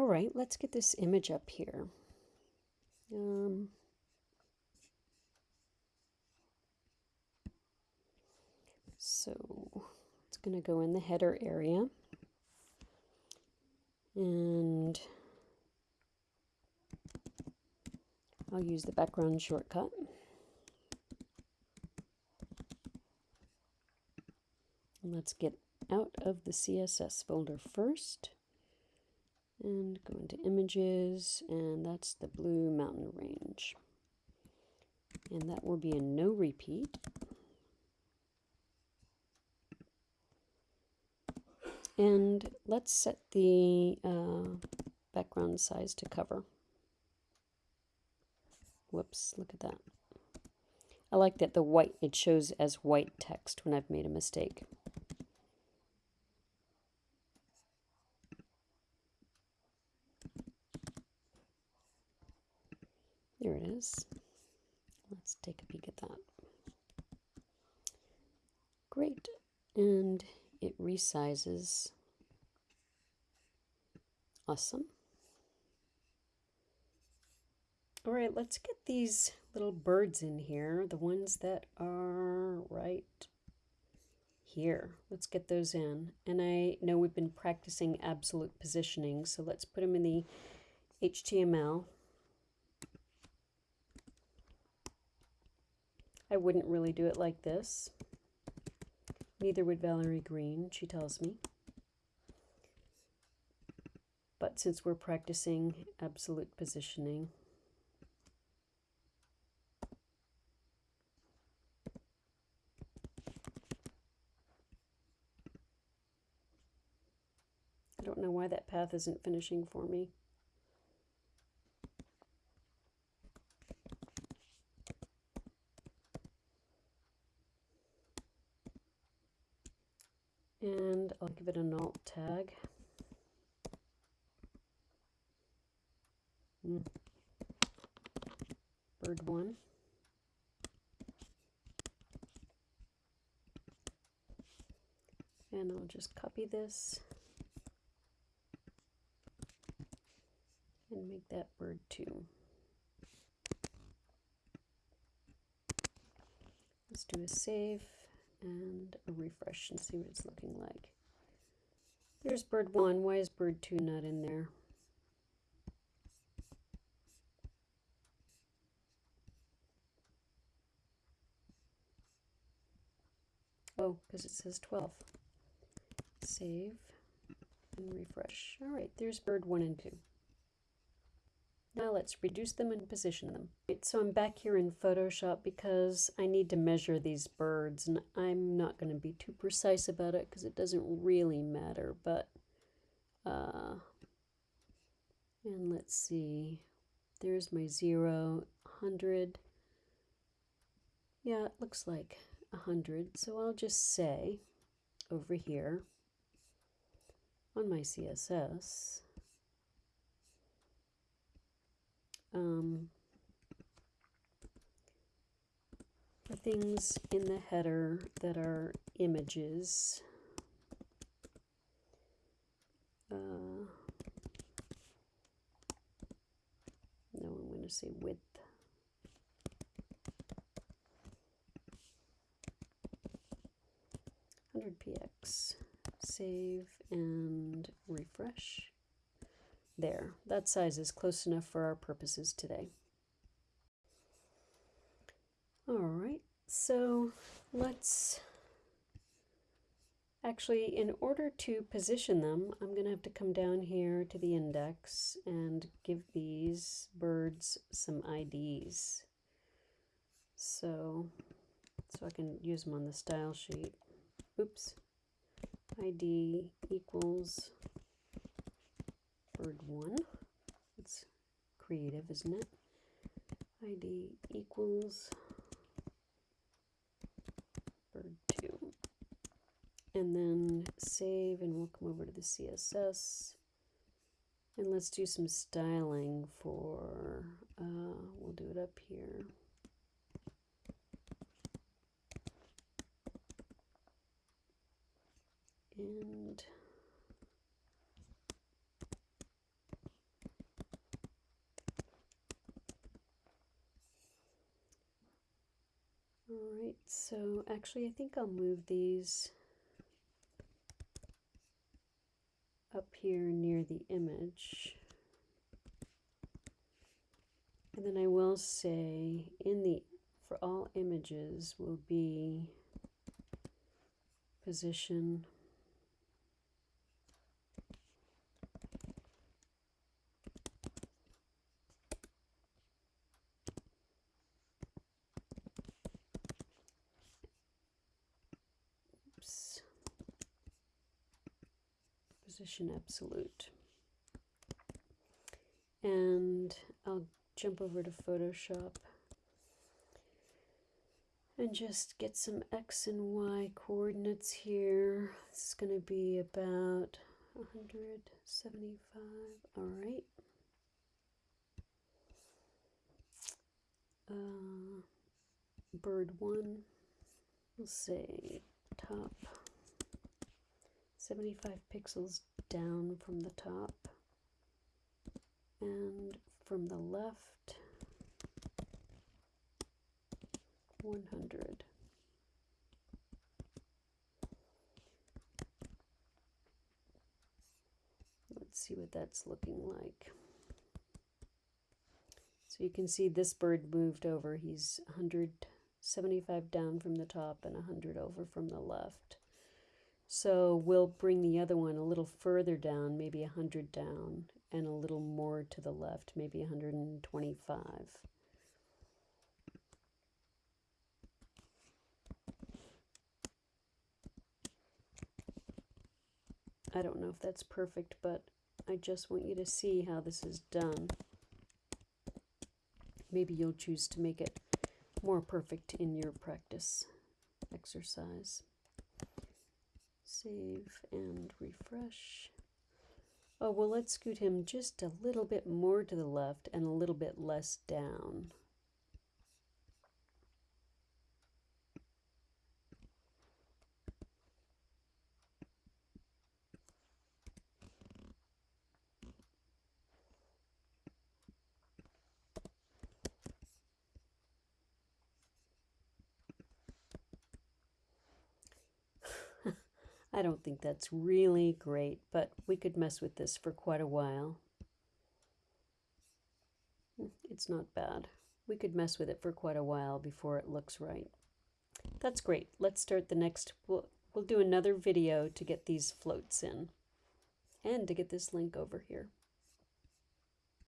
All right, let's get this image up here. Um, so it's going to go in the header area. And I'll use the background shortcut. Let's get out of the CSS folder first and go into images and that's the blue mountain range. And that will be a no repeat. And let's set the uh, background size to cover. Whoops look at that. I like that the white it shows as white text when I've made a mistake There it is. Let's take a peek at that. Great. And it resizes. Awesome. All right, let's get these little birds in here, the ones that are right here. Let's get those in. And I know we've been practicing absolute positioning, so let's put them in the HTML. I wouldn't really do it like this. Neither would Valerie Green, she tells me. But since we're practicing absolute positioning, I don't know why that path isn't finishing for me. and I'll give it an alt tag. Mm. Bird one. And I'll just copy this and make that bird two. Let's do a save and a refresh and see what it's looking like. There's bird one. Why is bird two not in there? Oh, because it says 12. Save and refresh. All right, there's bird one and two. Now let's reduce them and position them. So I'm back here in Photoshop because I need to measure these birds and I'm not going to be too precise about it because it doesn't really matter, but uh, and let's see, there's my zero, 100, yeah, it looks like 100, so I'll just say over here on my CSS, um, for things in the header that are images. Uh, no, I'm going to say width. Hundred px, save and refresh. There, that size is close enough for our purposes today. All right, so let's actually, in order to position them, I'm going to have to come down here to the index and give these birds some IDs. So, so I can use them on the style sheet. Oops. ID equals bird one. It's creative, isn't it? ID equals bird two. And then save and we'll come over to the CSS. And let's do some styling for, uh, we'll do it up here. And All so actually I think I'll move these up here near the image. And then I will say in the, for all images will be position Oops. Position absolute and I'll jump over to Photoshop and just get some X and Y coordinates here. This is going to be about 175. All right. Uh, bird one, we'll say top 75 pixels down from the top and from the left 100. Let's see what that's looking like. So you can see this bird moved over. He's 175 down from the top and 100 over from the left. So we'll bring the other one a little further down, maybe 100 down, and a little more to the left, maybe 125. I don't know if that's perfect, but I just want you to see how this is done. Maybe you'll choose to make it more perfect in your practice exercise. Save and refresh. Oh, well, let's scoot him just a little bit more to the left and a little bit less down. I don't think that's really great, but we could mess with this for quite a while. Hmm, it's not bad. We could mess with it for quite a while before it looks right. That's great. Let's start the next. We'll, we'll do another video to get these floats in and to get this link over here.